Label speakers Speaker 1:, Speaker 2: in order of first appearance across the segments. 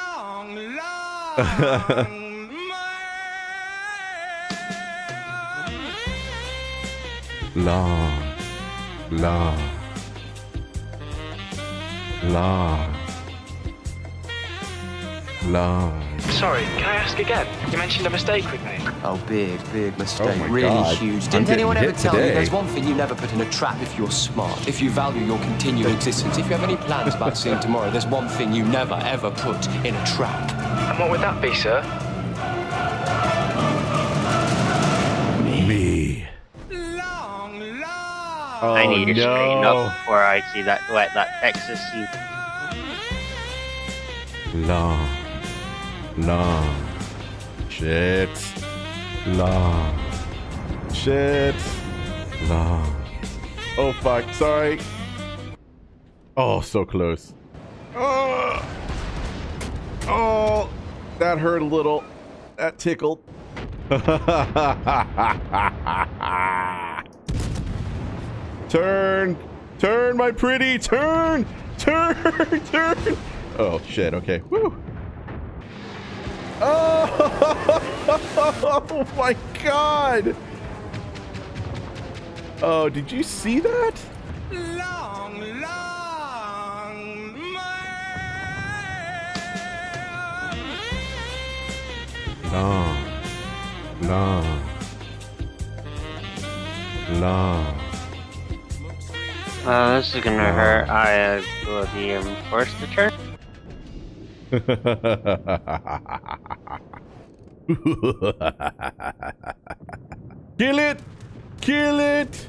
Speaker 1: long, long
Speaker 2: long, long, long, long.
Speaker 3: Sorry, can I ask again? You mentioned a mistake with me.
Speaker 4: Oh, big, big mistake.
Speaker 2: Oh my
Speaker 4: really
Speaker 2: God.
Speaker 4: huge. Didn't
Speaker 2: getting
Speaker 4: anyone ever tell
Speaker 2: today.
Speaker 4: you there's one thing you never put in a trap if you're smart, if you value your continued existence, if you have any plans about seeing tomorrow, there's one thing you never ever put in a trap.
Speaker 3: And what would that be, sir?
Speaker 2: Me.
Speaker 1: long, long.
Speaker 2: Oh,
Speaker 5: I need to oh, straighten
Speaker 2: no.
Speaker 5: up before I see that let that Texas see.
Speaker 2: Long, long, shit, long, shit, long. Oh fuck, sorry. Oh, so close. Oh, oh, that hurt a little. That tickled. turn, turn, my pretty, turn, turn, turn. Oh shit. Okay. Woo. Oh, oh my god. Oh, did you see that?
Speaker 1: long, long
Speaker 2: Long, long, long.
Speaker 5: Uh, this is gonna hurt. I uh, will be um, forced to turn.
Speaker 2: Kill it! Kill it!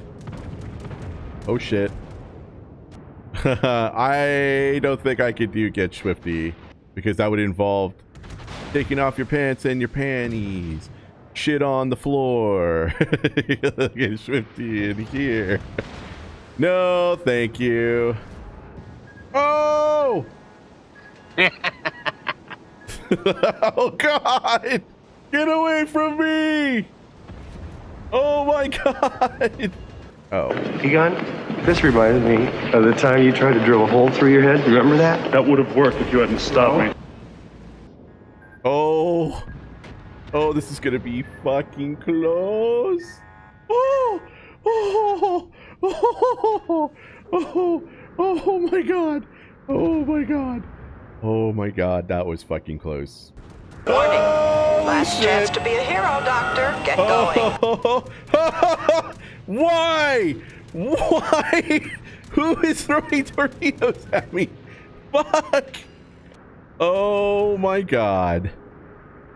Speaker 2: Oh shit. I don't think I could do get Schwifty because that would involve taking off your pants and your panties. Shit on the floor. get Schwifty in here. No, thank you. Oh! oh god! Get away from me! Oh my god! Oh.
Speaker 6: Egon, this reminds me of the time you tried to drill a hole through your head. Remember that?
Speaker 7: That would have worked if you hadn't stopped me.
Speaker 2: Oh. Oh, this is gonna be fucking close. Oh! Oh! Oh! Oh! Oh my god! Oh my god! Oh my god, that was fucking close.
Speaker 8: Warning.
Speaker 2: Oh,
Speaker 8: Last
Speaker 2: shit.
Speaker 8: chance to be a hero, Doctor. Get oh. going.
Speaker 2: Why? Why? Who is throwing torpedoes at me? Fuck! Oh my god.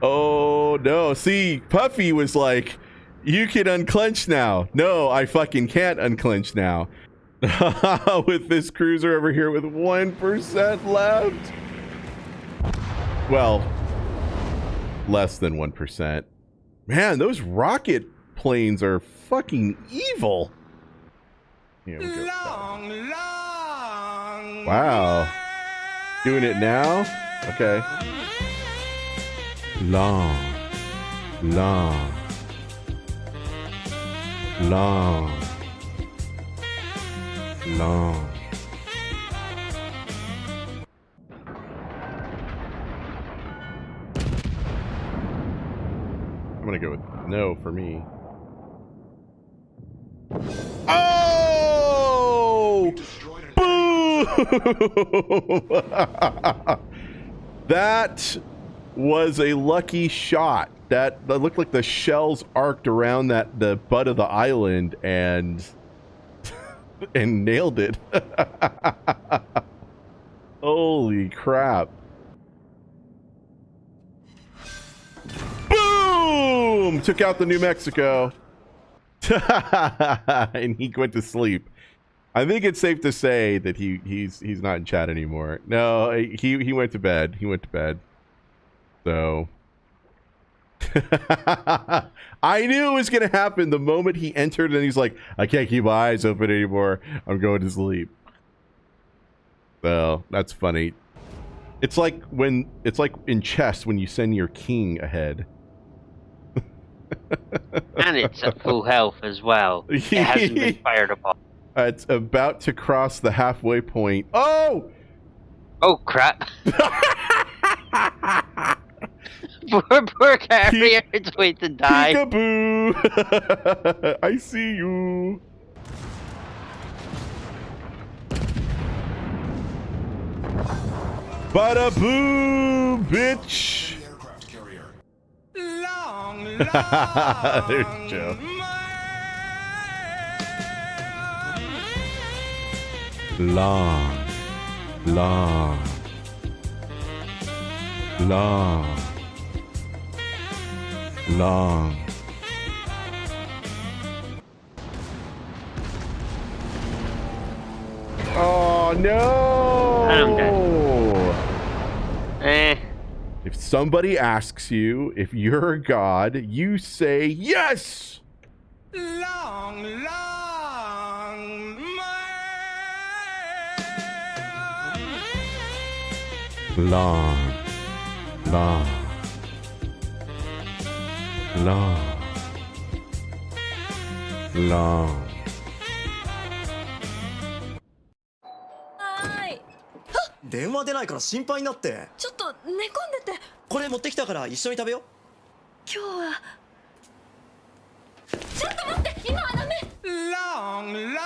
Speaker 2: Oh no. See, Puffy was like, you can unclench now. No, I fucking can't unclench now. with this cruiser over here with 1% left. Well, less than 1%. Man, those rocket planes are fucking evil. Here we go.
Speaker 1: long, long.
Speaker 2: Wow. Doing it now? Okay. Long. Long. Long. Long. Gonna go with no for me. Oh! Boom! that was a lucky shot. That, that looked like the shells arced around that the butt of the island and and nailed it. Holy crap. Boom! Took out the New Mexico. and he went to sleep. I think it's safe to say that he he's he's not in chat anymore. No, he he went to bed. He went to bed. So I knew it was gonna happen the moment he entered and he's like, I can't keep my eyes open anymore. I'm going to sleep. So that's funny. It's like when it's like in chess when you send your king ahead.
Speaker 5: And it's at full health as well. It hasn't been fired upon.
Speaker 2: Uh, it's about to cross the halfway point. Oh!
Speaker 5: Oh crap! poor, poor carrier. It's wait to die.
Speaker 2: Peekaboo! I see you. Bada boom, bitch.
Speaker 1: Long,
Speaker 2: There's
Speaker 1: long
Speaker 2: Joe. Long, long, long, long. Oh no!
Speaker 5: I'm Eh.
Speaker 2: If somebody asks you if you're a god, you say yes.
Speaker 1: Long, long
Speaker 2: Long, long, long, long.
Speaker 9: 電話出ないから心配になって。
Speaker 10: ちょっと寝込んでて。
Speaker 9: これ持ってきたから一緒に食べよう。
Speaker 10: 今日は。ちょっと待って今はダメ。
Speaker 1: Long, long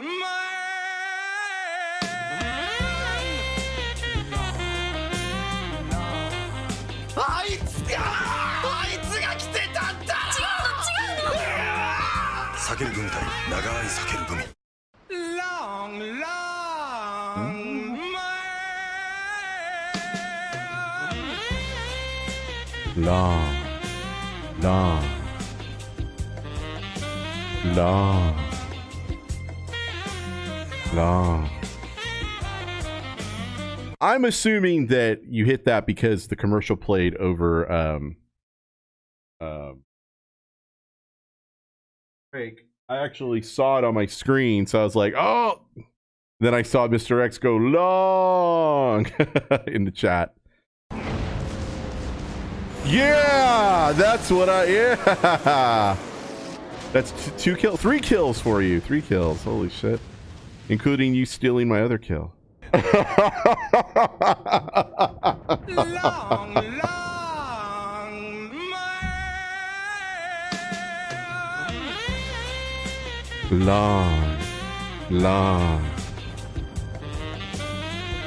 Speaker 1: may-
Speaker 9: あいつがあいつが来てたんだ。
Speaker 10: 違うの違うの。
Speaker 11: 避ける組対長い避ける組
Speaker 1: long, long,
Speaker 2: long, long. I'm assuming that you hit that because the commercial played over um um fake. I actually saw it on my screen, so I was like, oh then I saw Mr. X go long in the chat. Yeah, that's what I. Yeah, that's two kill, three kills for you, three kills. Holy shit, including you stealing my other kill.
Speaker 1: Long, long
Speaker 2: long, long,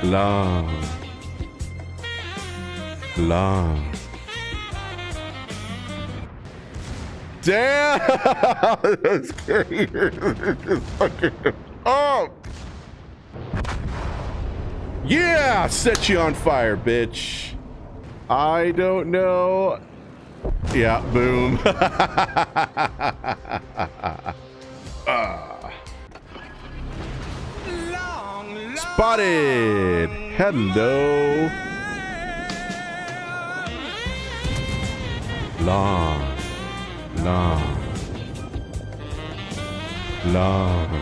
Speaker 2: long, long. Damn! That's crazy. Fucking oh! Yeah! Set you on fire, bitch. I don't know. Yeah, boom.
Speaker 1: Long
Speaker 2: Spotted. Hello. Long. Long. Long.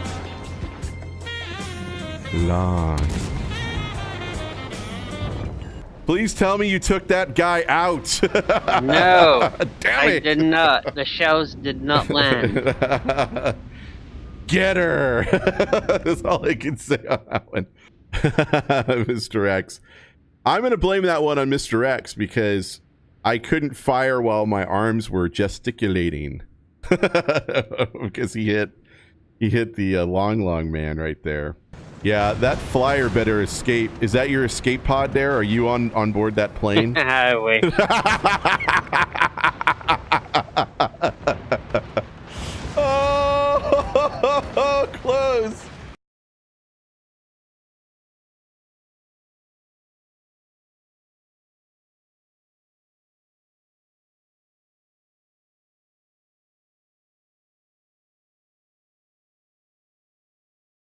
Speaker 2: Long. Please tell me you took that guy out.
Speaker 5: No,
Speaker 2: Damn
Speaker 5: I did not. The shells did not land.
Speaker 2: Get her. That's all I can say on that one. Mr. X. I'm going to blame that one on Mr. X because I couldn't fire while my arms were gesticulating. because he hit he hit the uh, long long man right there. Yeah, that flyer better escape. Is that your escape pod there? Are you on on board that plane?
Speaker 5: Wish.
Speaker 2: oh, close.